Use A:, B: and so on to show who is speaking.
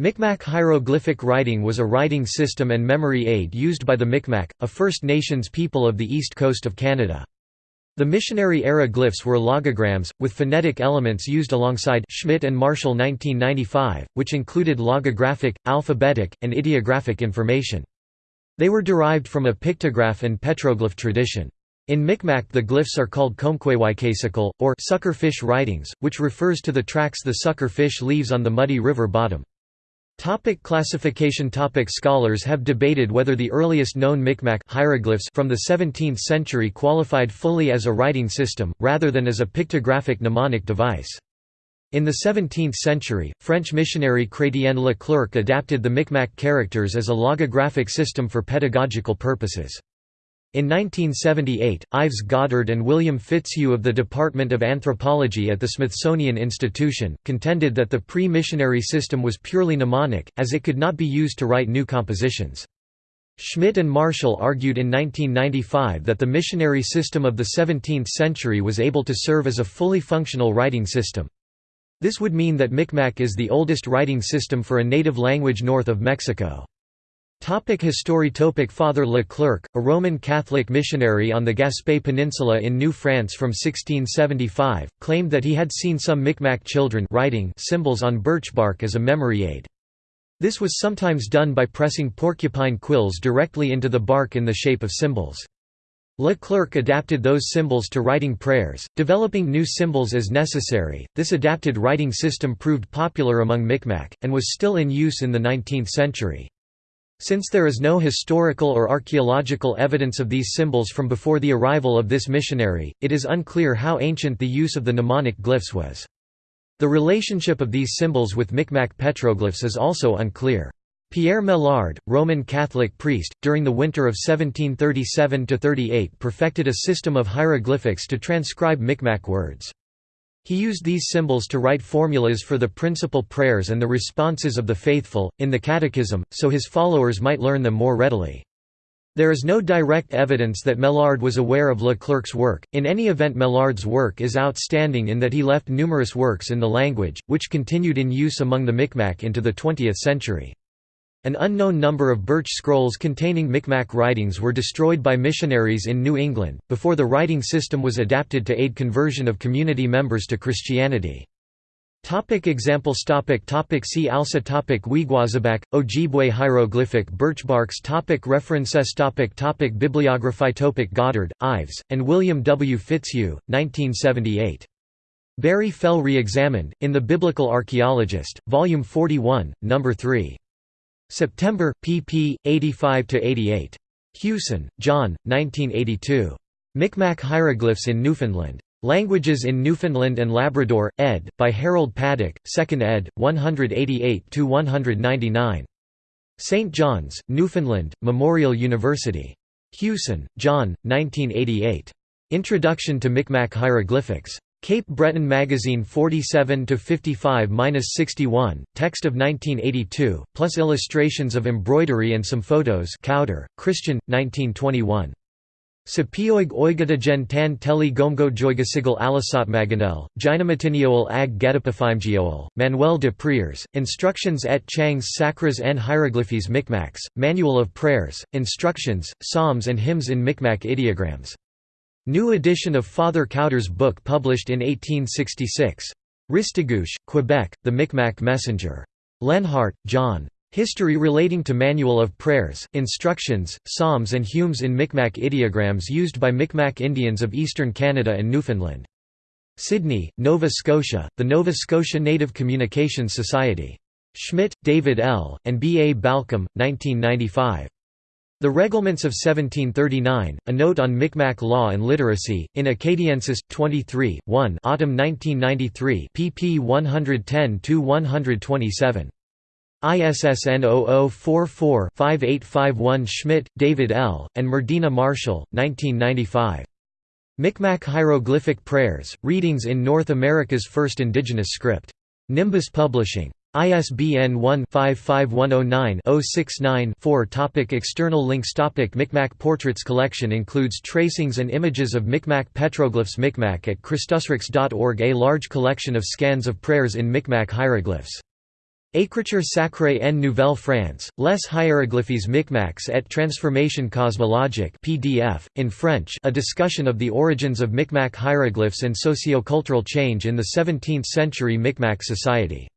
A: Micmac hieroglyphic writing was a writing system and memory aid used by the Micmac, a First Nations people of the east coast of Canada. The missionary-era glyphs were logograms, with phonetic elements used alongside Schmidt and Marshall 1995, which included logographic, alphabetic, and ideographic information. They were derived from a pictograph and petroglyph tradition. In Micmac the glyphs are called Komqwejwi'kasikl, or suckerfish writings, which refers to the tracks the sucker fish leaves on the muddy river bottom. Topic classification Topic Scholars have debated whether the earliest known Micmac hieroglyphs from the 17th century qualified fully as a writing system, rather than as a pictographic mnemonic device. In the 17th century, French missionary Chrétien Le Clercq adapted the Micmac characters as a logographic system for pedagogical purposes. In 1978, Ives Goddard and William Fitzhugh of the Department of Anthropology at the Smithsonian Institution, contended that the pre-missionary system was purely mnemonic, as it could not be used to write new compositions. Schmidt and Marshall argued in 1995 that the missionary system of the 17th century was able to serve as a fully functional writing system. This would mean that Micmac is the oldest writing system for a native language north of Mexico. Topic history Topic Father Le Clercq, a Roman Catholic missionary on the Gaspé Peninsula in New France from 1675, claimed that he had seen some Micmac children writing symbols on birch bark as a memory aid. This was sometimes done by pressing porcupine quills directly into the bark in the shape of symbols. Le Clercq adapted those symbols to writing prayers, developing new symbols as necessary. This adapted writing system proved popular among Micmac, and was still in use in the 19th century. Since there is no historical or archaeological evidence of these symbols from before the arrival of this missionary, it is unclear how ancient the use of the mnemonic glyphs was. The relationship of these symbols with Micmac petroglyphs is also unclear. Pierre Maillard, Roman Catholic priest, during the winter of 1737–38 perfected a system of hieroglyphics to transcribe Micmac words. He used these symbols to write formulas for the principal prayers and the responses of the faithful, in the Catechism, so his followers might learn them more readily. There is no direct evidence that Maillard was aware of Le Clercq's work, in any event Maillard's work is outstanding in that he left numerous works in the language, which continued in use among the Micmac into the 20th century. An unknown number of birch scrolls containing Micmac writings were destroyed by missionaries in New England, before the writing system was adapted to aid conversion of community members to Christianity. Topic examples topic topic See also topic Wiigwaasabak, Ojibwe hieroglyphic birchbarks topic References topic topic Bibliography topic Goddard, Ives, and William W. Fitzhugh, 1978. Barry Fell Re-examined, in The Biblical Archaeologist, Volume 41, No. 3. September, pp. 85–88. Hewson, John, 1982. Micmac Hieroglyphs in Newfoundland. Languages in Newfoundland and Labrador, ed. by Harold Paddock, 2nd ed., 188–199. St. John's, Newfoundland, Memorial University. Hewson, John, 1988. Introduction to Micmac Hieroglyphics. Cape Breton Magazine 47–55–61, text of 1982, plus illustrations of embroidery and some photos Kauder, Christian, 1921. Sapioig oigatagen tan teli maganel, gynamatinioel ag gedipafimgioel, Manuel de Prières, Instructions et Chang's Sacras en Hieroglyphes Micmacs, Manual of Prayers, Instructions, Psalms and Hymns in Micmac Ideograms. New edition of Father Kauder's book published in 1866. Restigouche, Quebec, The Micmac Messenger. Lenhart, John. History relating to Manual of Prayers, Instructions, Psalms and Hymns in Micmac ideograms used by Micmac Indians of eastern Canada and Newfoundland. Sydney, Nova Scotia, the Nova Scotia Native Communications Society. Schmidt, David L., and B. A. Balcom, 1995. The Reglements of 1739, A Note on Micmac Law and Literacy, in Acadiensis, 23, 1 Autumn 1993 pp 110–127. ISSN 0044-5851 Schmidt, David L., and Murdena Marshall, 1995. Micmac Hieroglyphic Prayers, Readings in North America's First Indigenous Script. Nimbus Publishing. ISBN 1-55109-069-4 Topic External links Topic Micmac Portraits Collection includes tracings and images of Micmac petroglyphs Micmac at Christusrex.org A large collection of scans of prayers in Micmac hieroglyphs Écriture sacrée en Nouvelle-France, Les hiéroglyphes Micmacs et transformation cosmologique PDF, in French a discussion of the origins of Micmac hieroglyphs and socio-cultural change in the 17th-century Micmac society.